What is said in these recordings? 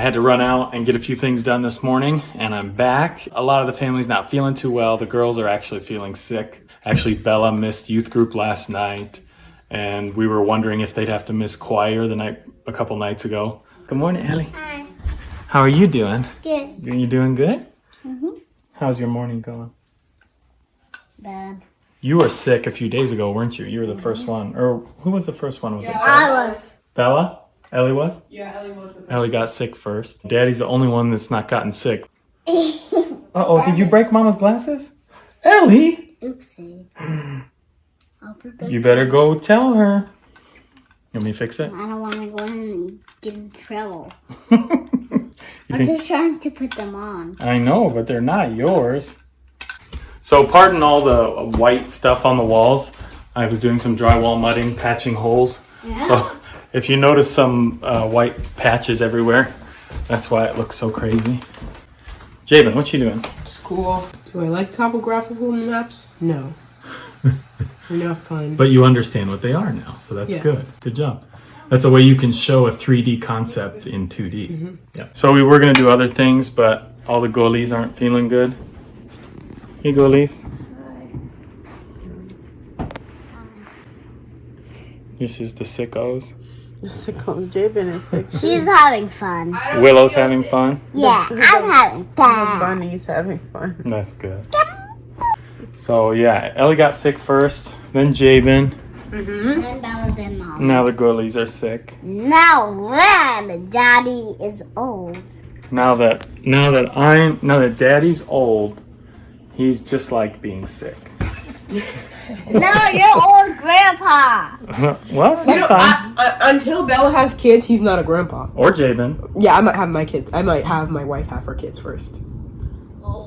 I had to run out and get a few things done this morning, and I'm back. A lot of the family's not feeling too well. The girls are actually feeling sick. Actually, Bella missed youth group last night, and we were wondering if they'd have to miss choir the night a couple nights ago. Good morning, Ellie. Hi. How are you doing? Good. You doing good? Mhm. How's your morning going? Bad. You were sick a few days ago, weren't you? You were the first one. Or who was the first one? Was it I was. Bella? Ellie was? Yeah, Ellie was the Ellie got sick first. Daddy's the only one that's not gotten sick. Uh-oh, did you break Mama's glasses? Ellie! Oopsie. You better go tell her. You want me to fix it? I don't want to go in and get in trouble. I'm think- just trying to put them on. I know, but they're not yours. So pardon all the white stuff on the walls. I was doing some drywall mudding, patching holes. Yeah. So if you notice some uh, white patches everywhere, that's why it looks so crazy. Jabin, what you doing? school. Do I like topographical maps? No. They're not fun. But you understand what they are now, so that's Yeah. good. Good job. That's a way you can show a 3D concept in 2D. Yeah. So we were gonna do other things, but all the goalies aren't feeling good. Hey, goalies. This is the sickos. Sicko Jabin is sick. She's having fun. Willow's having fun. Yeah, I'm having fun. Bunny's having fun. That's good. So yeah, Ellie got sick first, then Jabin. Mm-hmm. And Bella then mom. Now the goalies are sick. Now when daddy is old. Now that now that I'm now that Daddy's old, he's just like being sick. No, you're old grandpa. well, You know. I, I, until Bella has kids, he's not a grandpa. or Jabin. Yeah, I might have my kids. I might have my wife have her kids first.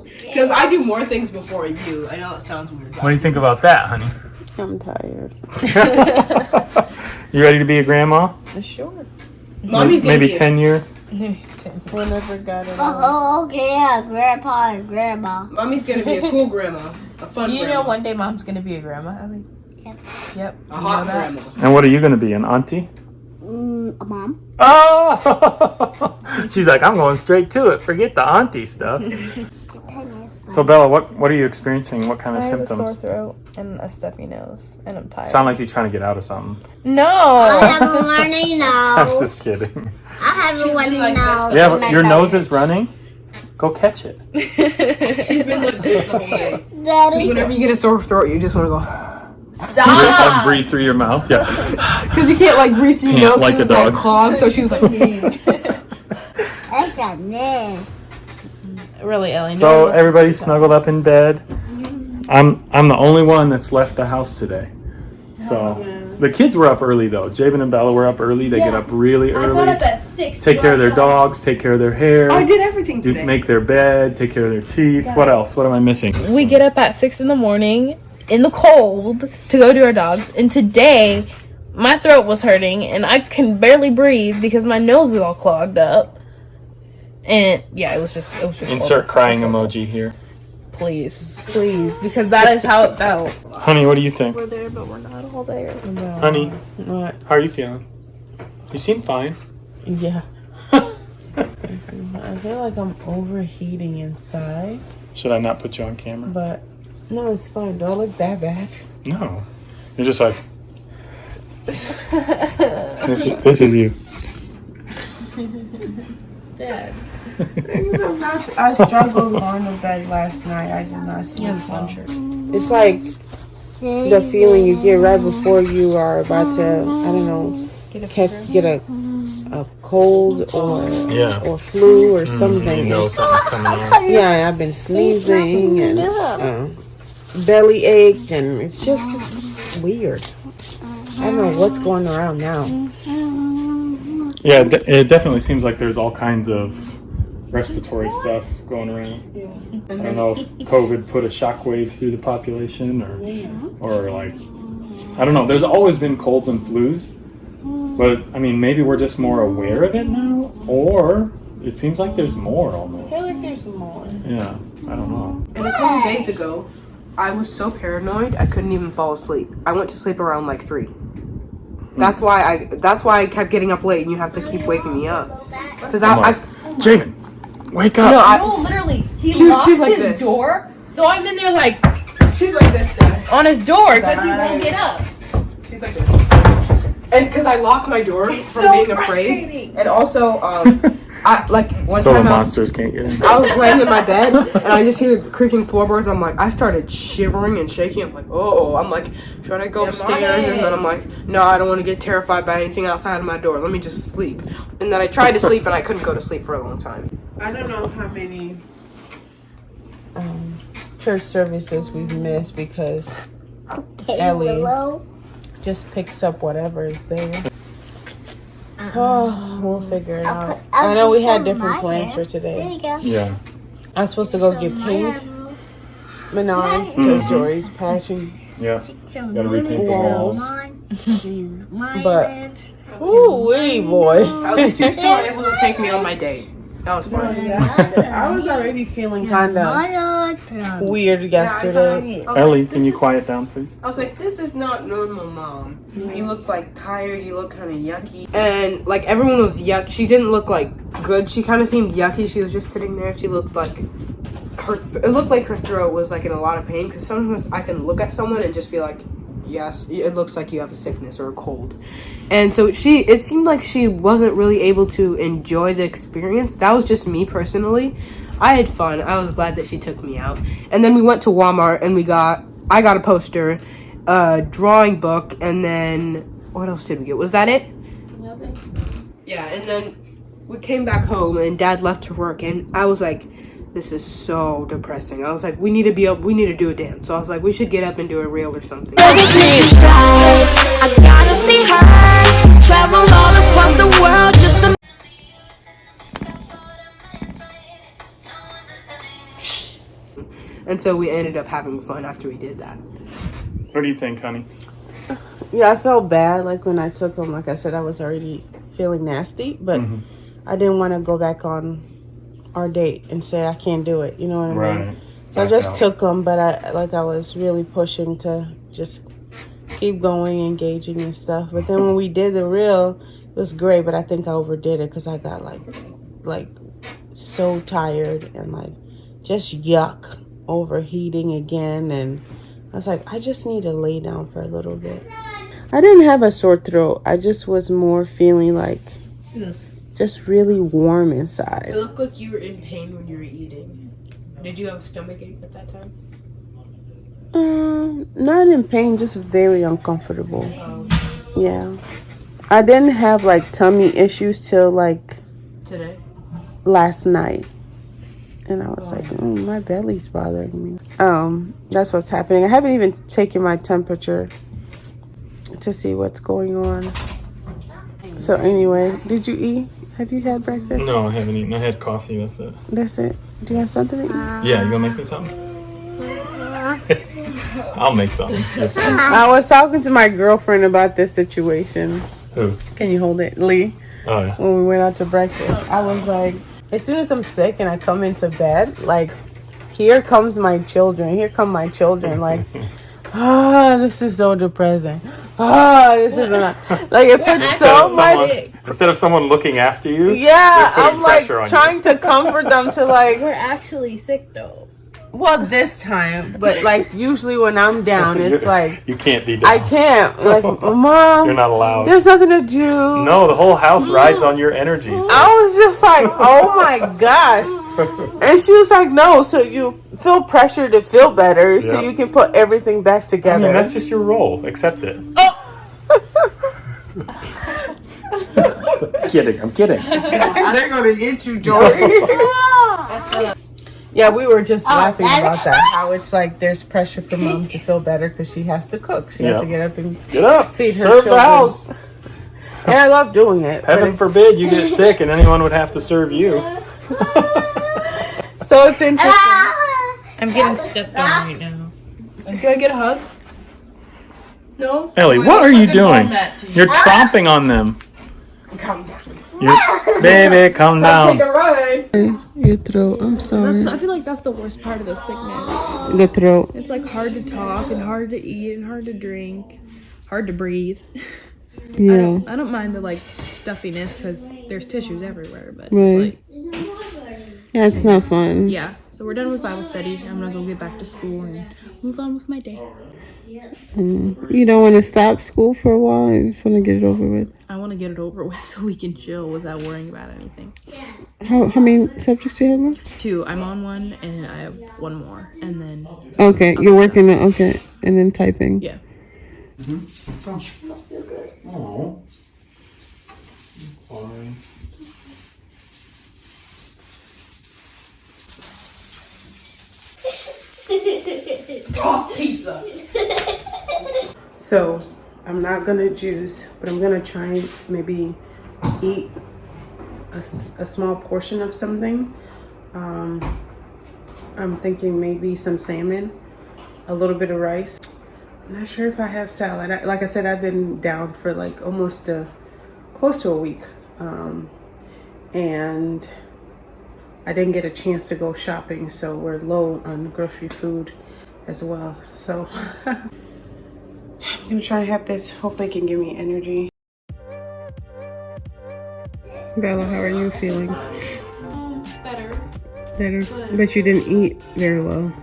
Because I do more things before you. I know it sounds weird. What do you think about that, honey? I'm tired. You ready to be a grandma? Sure. Mommy's gonna Maybe be a- ten years. Whenever God oh, allows. Oh, okay, yeah, grandpa and grandma. Mommy's gonna be a cool grandma. A fun Do you grandma. know one day mom's gonna be a grandma, Ellie? Yep. Yep. a hot grandma. And what are you gonna be, an auntie? Mm, a mom. Oh! She's like, I'm going straight to it. Forget the auntie stuff. So Bella, what what are you experiencing? What kind of I have a sore symptoms? throat and a stuffy nose, and I'm tired. Sound like you're trying to get out of something. no. I have a runny nose. I'm just kidding. I have a runny like nose. Yeah, but your nose is running. Go catch it. She's been like this the whole day. Daddy. Whenever you get a sore throat, you just want to go. Like Stop. breathe through your mouth. Yeah. Because you can't like breathe through your Can't, nose like 'cause a dog. clogged. So she was like, That's a me. really, Ellie. So one everybody's see snuggled up in bed. I'm I'm the only one that's left the house today. So the kids were up early though. Jabin and Bella were up early. They get up really that. I early. got up at six. Take care of their outside. dogs. Take care of their hair. I did everything do, today. make their bed. Take care of their teeth. What else? What am I missing? We get up at six in the morning in the cold to go do our dogs, and today my throat was hurting and I can barely breathe because my nose is all clogged up. And yeah, it was just it was just Insert horrible. crying was horrible. emoji here. please, please, because that is how it felt. Honey, what do you think? We're there, but we're not all there. Honey, What? how are you feeling? You seem fine. Yeah. I feel like I'm overheating inside, Should I not put you on camera? but no, it's fine. Don't look that bad. No. You're just like. this, is, this is you. Dad. I struggled on the bed last night. I did not sleep well. It's like the feeling you get right before you are about to, I don't know, Get a catch, get a a cold or Yeah. or flu or You something. know something's coming on. Yeah, I've been sneezing and uh, belly ache, and it's just weird. I don't know what's going around now. Yeah, it de- it definitely seems like there's all kinds of respiratory stuff going around. I don't know if COVID put a shockwave through the population or, or like, I don't know. There's always been colds and flus, but I mean, maybe we're just more aware of it now, or it seems like there's more almost. I almost. feel like there's more. Yeah, I don't know. And a couple days ago, I was so paranoid I couldn't even fall asleep. I went to sleep around like three. That's hmm. why I. That's why I kept getting up late, and you have to keep waking me up. Because I, I, Jabin, wake up. No, I, no, literally, he She- locks she's like his this. door, so I'm in there like she's like this. Dad. on his door because he won't get up. She's like this. And because I lock my door from so being afraid, and also, um, I like one so the time I was, monsters can't get in. I was laying in my bed and I just hear the creaking floorboards. I'm like, I started shivering and shaking. I'm like, oh, I'm like, should I go upstairs? And then I'm like, no, I don't want to get terrified by anything outside of my door. Let me just sleep. And then I tried to sleep and I couldn't go to sleep for a long time. I don't know how many um, church services we've missed because Okay, Ellie. Willow. Just picks up whatever is there. Um, oh, we'll figure it I'll out. put- I'll know we had different plans hair. for There today. you go. Yeah. I was supposed to go get Some paint, marbles. Menards, because mm-hmm. Jory's patching. Yeah. Some Gotta repaint moon the walls. mine. Mine But- lips. Ooh, wee boy. At least you're still able to take me on my date. That was fun. I was already feeling kind of Mine on prom. weird yesterday. I was Ellie, like, can you quiet down, please? I was like, this is not normal, mom. You look like tired. You look kind of yucky. And like everyone was yuck. She didn't look like good. She kind of seemed yucky. She was just sitting there. She looked like her. Th- it looked like her throat was like in a lot of pain. Because sometimes I can look at someone and just be like, yes, it looks like you have a sickness or a cold. And so she, it seemed like she wasn't really able to enjoy the experience. That was just me personally. I had fun. I was glad that she took me out. And then we went to Walmart and we got, I got a poster, a drawing book, and then what else did we get? Was that it? Yeah, and then we came back home and dad left to work and I was like, this is so depressing. I was like, we need to be up, we need to do a dance. So I was like, we should get up and do a reel or something. I gotta see her. Travel all across the world just to And so we ended up having fun after we did that. What do you think, honey? Yeah, I felt bad. Like when I took him, like I said, I was already feeling nasty, but Mhm. I didn't want to go back on our date and say I can't do it. You know what I mean? Right. So I just out. took them, but I like I was really pushing to just keep going, engaging and stuff. But then when we did the real, it was great. But I think I overdid it because I got like, like, so tired and like just yuck, overheating again, and I was like, I just need to lay down for a little bit. I didn't have a sore throat. I just was more feeling like just really warm inside. It looked like you were in pain when you were eating. Did you have a stomach ache at that time? Um, not in pain, just very uncomfortable. Yeah. I didn't have like tummy issues till like Today? last night. And I was like, mm, my belly's bothering me. Um, that's what's happening. I haven't even taken my temperature to see what's going on. So anyway, did you eat? Have you had breakfast? No, I haven't eaten. I had coffee. That's it. That's it. Do you have something to eat? Yeah, you gonna make me something? I'll make something. I was talking to my girlfriend about this situation. Who? Can you hold it, Lee? Oh yeah. when we went out to breakfast. I was like, as soon as I'm sick and I come into bed, like, here comes my children. Here come my children. Like, ah, this is so depressing. Ah, this is not like it puts Instead of so much. someone- Instead of someone looking after you. Yeah, I'm like pressure on you. trying to comfort them to like. We're actually sick though. Well, this time, but like usually when I'm down, it's like you can't be down. I can't. Like, mom, You're not allowed. there's nothing to do. No, the whole house rides on your energies. I was just like, oh my gosh. And she was like, no, so you feel pressure to feel better so you can put everything back I together. mean, that's just your role. Accept it. Kidding. I'm kidding. They're going to get you, Jory. yeah, we were just oh, laughing that- about that. How it's like there's pressure for mom to feel better because she has to cook. She has to get up and. Get up. Feed her serve the house. And I love doing it. but Heaven forbid you get sick and anyone would have to serve you. so it's interesting. I'm getting stepped on right now. Can I get a hug? No? Ellie, what are you doing? You're tromping on them. Come down. You're, baby, calm Take down. a ride. Your throat. I'm sorry. That's, I feel like that's the worst part of the sickness. The throat. It's like hard to talk and hard to eat and hard to drink, hard to breathe. I Yeah. don't, I don't mind the like stuffiness because there's tissues everywhere, but Right. it's like Yeah, it's not fun. Yeah. So we're done with Bible study. I'm not gonna go get back to school and move on with my day. Mm. You don't want to stop school for a while. You just want to get it over with. I want to get it over with so we can chill without worrying about anything. How how many subjects do you have? Now? Two. I'm on one and I have one more, and then Okay, you're working on okay, and then typing. Yeah. Oh. Sorry. So I'm not gonna juice, but I'm gonna try and maybe eat a, a small portion of something. Um, I'm thinking maybe some salmon, a little bit of rice. I'm not sure if I have salad. I, like I said, I've been down for like almost a close to a week, um, and I didn't get a chance to go shopping, so we're low on grocery food as well. So. I'm gonna try and have this. Hopefully, it can give me energy. Bella, how are you feeling? Um, better. Better, but you didn't eat very well.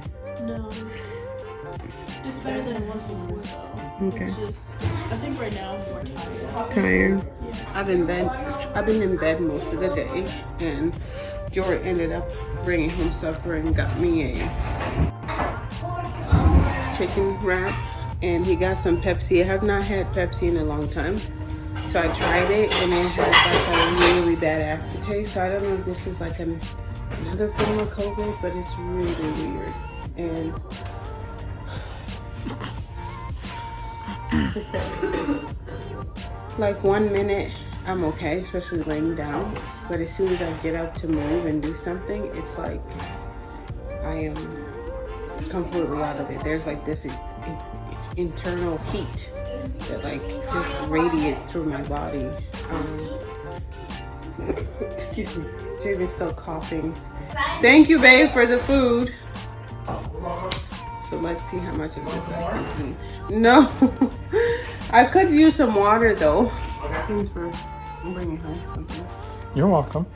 No. It's better than it was before, though. Okay, just, I think right now I'm more tired. tired. I've been bed. I've been in bed most of the day, and Jordan ended up bringing home supper and got me a chicken wrap, and he got some Pepsi. I have not had Pepsi in a long time. So I tried it and it had like a really bad aftertaste. So I don't know if this is like an, another form of COVID, but it's really weird. And like one minute I'm okay, especially laying down. But as soon as I get up to move and do something, it's like I am completely out of it. There's like this in- in- internal heat that like just radiates through my body. Um, excuse me. Jabin's still coughing. Thank you, babe, for the food. So let's see how much of this I can eat. No, I could use some water though. Thanks for bringing home something. You're welcome.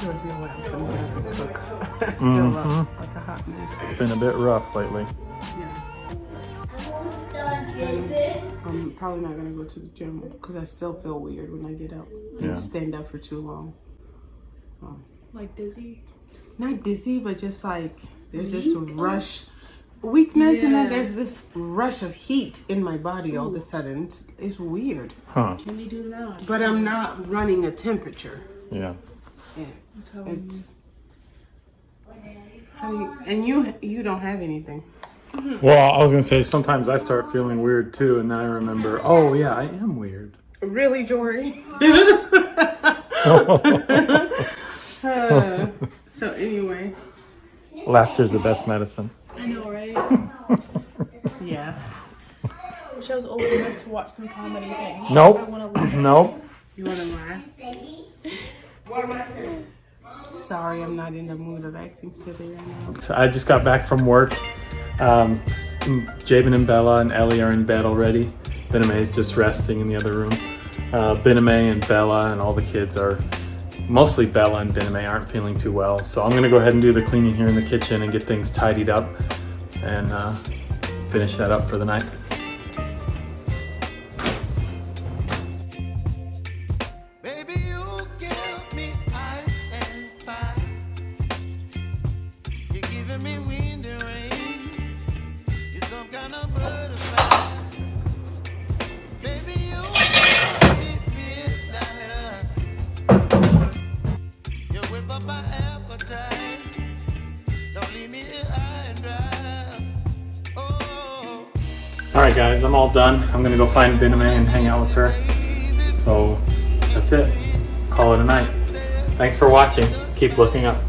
George, know what else I'm gonna have to cook. I feel Mhm. like, like a hot mess. It's been a bit rough lately. Yeah. I'm probably not gonna go to the gym because I still feel weird when I get up and Yeah. stand up for too long. Like dizzy. Not dizzy, but just like there's this rush, weakness, and then there's this rush of heat in my body all of a sudden. It's, it's weird, Huh. Can we do that? but I'm not running a temperature. Yeah. Yeah, it's. How you, and you you don't have anything. Well, I was gonna say sometimes I start feeling weird too, and then I remember, oh yeah, I am weird. Really, Jory? Uh, so anyway, Laughter's the best medicine. I know, right? yeah. Wish I was old enough to watch some comedy thing. I Nope. want to laugh. Nope. You wanna laugh? What am I saying? Sorry, I'm not in the mood of acting silly right now. So I just got back from work. Um, Jabin and Bella and Ellie are in bed already. Bename is just resting in the other room. Uh, Bename and Bella and all the kids are, mostly Bella and Bename aren't feeling too well. So I'm gonna go ahead and do the cleaning here in the kitchen and get things tidied up and uh, finish that up for the night. Guys, I'm all done. I'm gonna go find Bename and hang out with her. So that's it. Call it a night. Thanks for watching. Keep looking up.